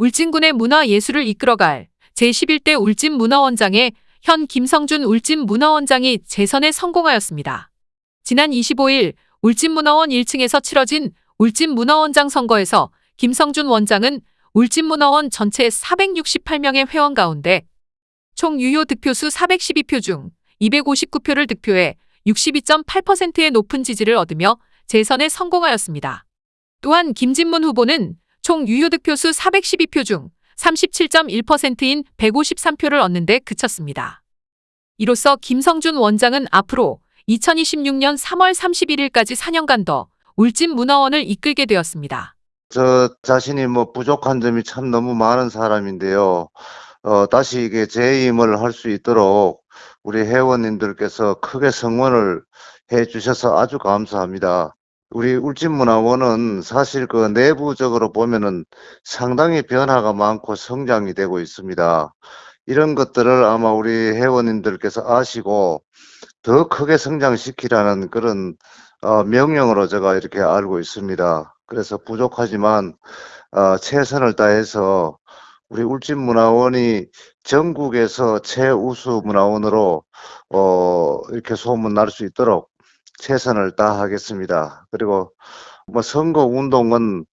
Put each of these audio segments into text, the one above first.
울진군의 문화예술을 이끌어갈 제11대 울진문화원장에 현 김성준 울진문화원장이 재선에 성공하였습니다. 지난 25일 울진문화원 1층에서 치러진 울진문화원장 선거에서 김성준 원장은 울진문화원 전체 468명의 회원 가운데 총 유효 득표수 412표 중 259표를 득표해 62.8%의 높은 지지를 얻으며 재선에 성공하였습니다. 또한 김진문 후보는 총 유효 득표수 412표 중 37.1%인 153표를 얻는 데 그쳤습니다. 이로써 김성준 원장은 앞으로 2026년 3월 31일까지 4년간 더 울진 문화원을 이끌게 되었습니다. 저 자신이 뭐 부족한 점이 참 너무 많은 사람인데요. 어, 다시 이게 재임을 할 수 있도록 우리 회원님들께서 크게 성원을 해 주셔서 아주 감사합니다. 우리 울진문화원은 사실 그 내부적으로 보면은 상당히 변화가 많고 성장이 되고 있습니다. 이런 것들을 아마 우리 회원님들께서 아시고 더 크게 성장시키라는 그런 어, 명령으로 제가 이렇게 알고 있습니다. 그래서 부족하지만 어, 최선을 다해서 우리 울진문화원이 전국에서 최우수 문화원으로 어, 이렇게 소문 날 수 있도록 최선을 다하겠습니다. 그리고 뭐 선거 운동은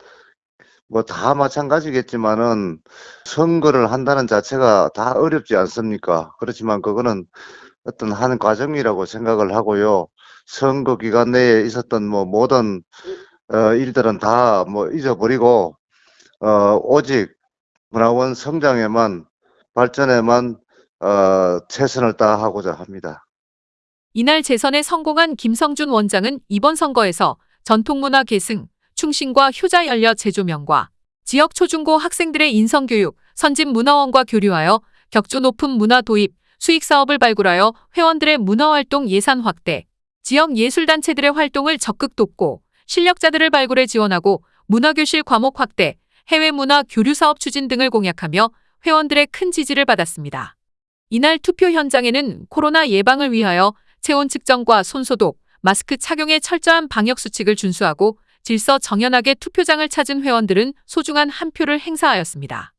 뭐 다 마찬가지겠지만은 선거를 한다는 자체가 다 어렵지 않습니까? 그렇지만 그거는 어떤 한 과정이라고 생각을 하고요. 선거 기간 내에 있었던 뭐 모든 어, 일들은 다 뭐 잊어버리고 어, 오직 문화원 성장에만 발전에만 어, 최선을 다하고자 합니다. 이날 재선에 성공한 김성준 원장은 이번 선거에서 전통문화 계승, 충신과 효자 열려 재조명과 지역 초중고 학생들의 인성교육, 선진 문화원과 교류하여 격조 높은 문화 도입, 수익 사업을 발굴하여 회원들의 문화활동 예산 확대, 지역 예술단체들의 활동을 적극 돕고 실력자들을 발굴해 지원하고 문화교실 과목 확대, 해외 문화 교류 사업 추진 등을 공약하며 회원들의 큰 지지를 받았습니다. 이날 투표 현장에는 코로나 예방을 위하여 체온 측정과 손소독, 마스크 착용의 철저한 방역 수칙을 준수하고 질서 정연하게 투표장을 찾은 회원들은 소중한 한 표를 행사하였습니다.